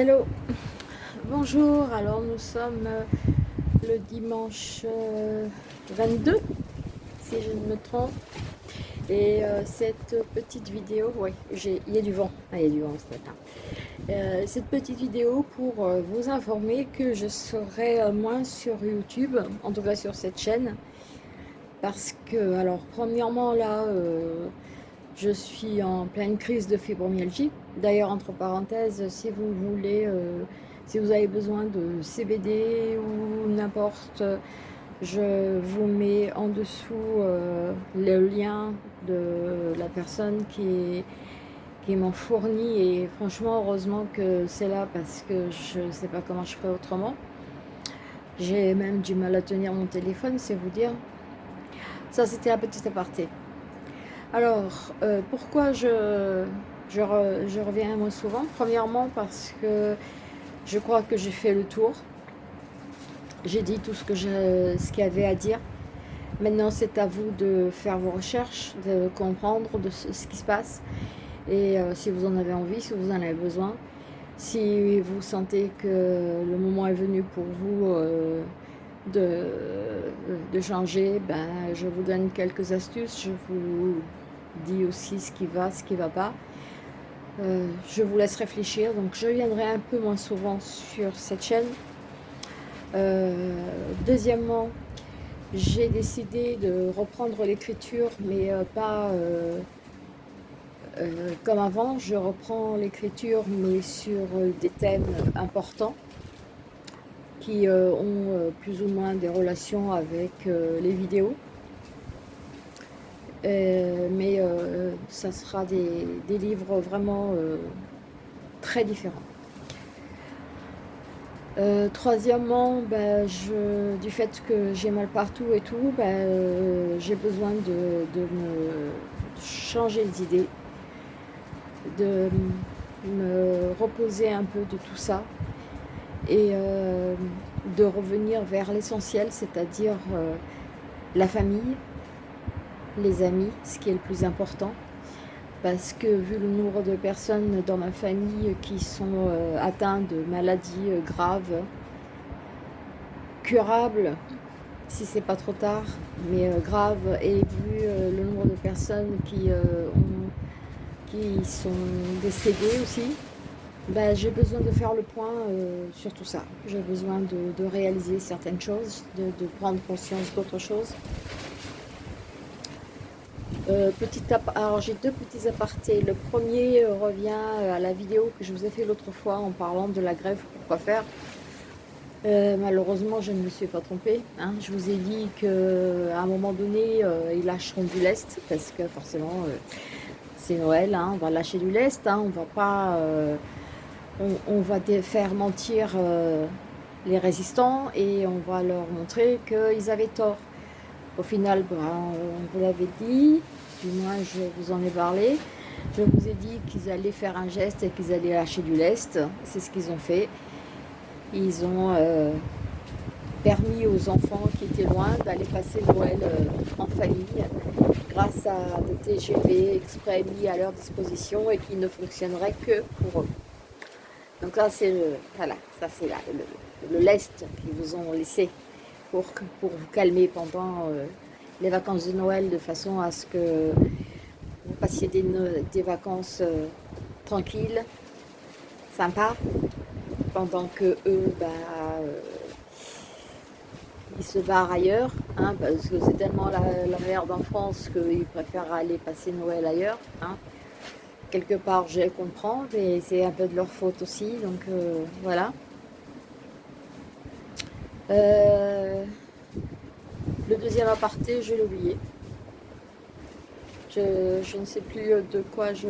Hello, bonjour, alors nous sommes euh, le dimanche 22, euh, si je ne me trompe, et euh, cette petite vidéo, oui, il y a du vent, ah, il y a du vent ce matin, cette petite vidéo pour vous informer que je serai moins sur YouTube, en tout cas sur cette chaîne, parce que, alors premièrement là, je suis en pleine crise de fibromyalgie. D'ailleurs, entre parenthèses, si vous voulez, euh, si vous avez besoin de CBD ou n'importe, je vous mets en dessous euh, le lien de la personne qui, qui m'en fournit. Et franchement, heureusement que c'est là parce que je ne sais pas comment je ferais autrement. J'ai même du mal à tenir mon téléphone, c'est vous dire. Ça, c'était un petit aparté. Alors, euh, pourquoi je, reviens moins souvent? Premièrement, parce que je crois que j'ai fait le tour. J'ai dit tout ce qu'il y avait à dire. Maintenant, c'est à vous de faire vos recherches, de comprendre ce, qui se passe. Et euh, si vous en avez envie, si vous en avez besoin, si vous sentez que le moment est venu pour vous euh, de, de, changer, ben, je vous donne quelques astuces. Je vous dis aussi ce qui va, ce qui ne va pas. Euh, je vous laisse réfléchir, donc je viendrai un peu moins souvent sur cette chaîne. Euh, deuxièmement, j'ai décidé de reprendre l'écriture, mais euh, pas comme avant. Je reprends l'écriture, mais sur des thèmes importants qui ont plus ou moins des relations avec les vidéos. Euh, mais euh, ça sera des, livres vraiment euh, très différents. troisièmement, ben, je, du fait que j'ai mal partout et tout, ben, j'ai besoin de, me changer d'idée, de me reposer un peu de tout ça et de revenir vers l'essentiel, c'est-à-dire la famille, les amis, ce qui est le plus important. Parce que vu le nombre de personnes dans ma famille qui sont euh, atteintes de maladies euh, graves, curables, si c'est pas trop tard, mais euh, graves, et vu le nombre de personnes qui, qui sont décédées aussi, ben, j'ai besoin de faire le point sur tout ça. J'ai besoin de, réaliser certaines choses, de, prendre conscience d'autres choses. Euh, alors j'ai deux petits apartés. Le premier euh, revient euh, à la vidéo que je vous ai fait l'autre fois en parlant de la grève, pourquoi faire. malheureusement, je ne me suis pas trompée. Hein. Je vous ai dit qu'à un moment donné, ils lâcheront du lest parce que forcément, c'est Noël. Hein. on va lâcher du lest. Hein. on va pas, on, va faire mentir les résistants et on va leur montrer qu'ils avaient tort. Au final, ben, on vous l'avait dit, du moins je vous en ai parlé. Je vous ai dit qu'ils allaient faire un geste et qu'ils allaient lâcher du lest. C'est ce qu'ils ont fait. Ils ont euh, permis aux enfants qui étaient loin d'aller passer Noël euh, en famille grâce à des TGV exprès mis à leur disposition et qui ne fonctionneraient que pour eux. Donc là, c'est le, voilà, ça c'est le, le, lest qu'ils vous ont laissé pour, pour vous calmer pendant euh, les vacances de Noël de façon à ce que vous passiez des, vacances euh, tranquilles, sympas, pendant que eux, bah, euh, ils se barrent ailleurs, hein, parce que c'est tellement la, merde en France qu'ils préfèrent aller passer Noël ailleurs. Hein. Quelque part, je comprends, mais c'est un peu de leur faute aussi, donc euh, voilà. Le deuxième aparté, je l'ai oublié. Je, ne sais plus de quoi je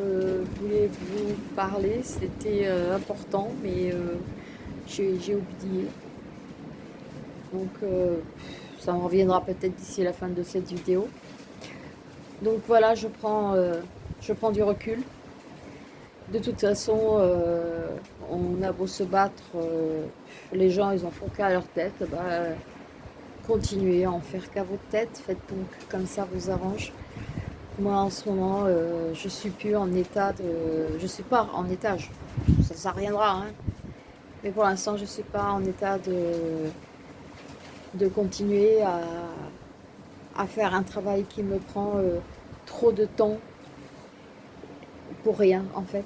voulais vous parler. C'était euh, important, mais euh, j'ai oublié. Donc, euh, ça me reviendra peut-être d'ici la fin de cette vidéo. Donc voilà, je prends, je prends du recul. De toute façon, on a beau se battre, les gens, ils en font qu'à leur tête. Bah, continuez à en faire qu'à votre tête, faites donc comme ça vous arrange. Moi en ce moment, euh, je suis plus en état de... Je suis pas en étage, ça, reviendra. Hein. Mais pour l'instant, je ne suis pas en état de, continuer à, faire un travail qui me prend euh, trop de temps rien en fait.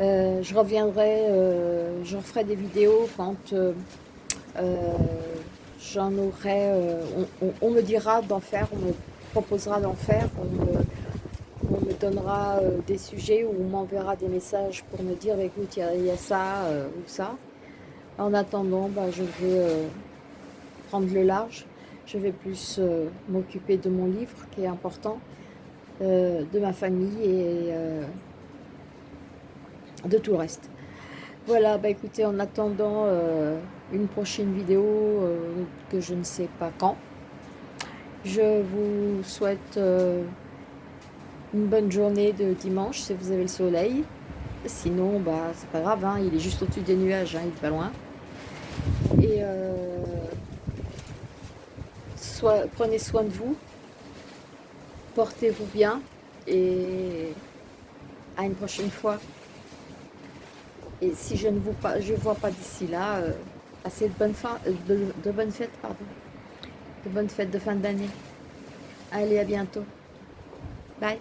Euh, je reviendrai, euh, je referai des vidéos quand j'en aurai, on, me dira d'en faire, on me proposera d'en faire, on me, donnera des sujets ou on m'enverra des messages pour me dire écoute il y, a ça ou ça. En attendant, bah, je vais prendre le large je vais plus euh, m'occuper de mon livre qui est important, euh, de ma famille et euh, de tout le reste. Voilà, bah écoutez, en attendant une prochaine vidéo que je ne sais pas quand, je vous souhaite une bonne journée de dimanche si vous avez le soleil. Sinon, bah c'est pas grave, hein, il est juste au-dessus des nuages, hein, il est pas loin. Et prenez soin de vous, portez-vous bien et à une prochaine fois. Et si je ne vous pas, je vois pas d'ici là, euh, assez de bonnes, bonnes fêtes, de bonnes fêtes de fin d'année. Allez, à bientôt. Bye.